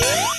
Yeah.